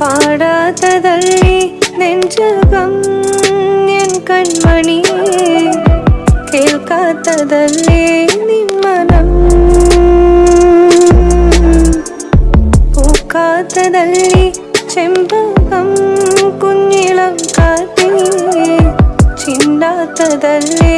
പാടാത്തതല്ലേ നെഞ്ചകം N കൺമണിയേ കേൾക്കാത്തതല്ലേ നിമ്മനം? പൂക്കാത്തതല്ലേ ചെമ്പകം കുഞ്ഞിളം കാത്തേ ചിണ്ടാത്തതല്ലേ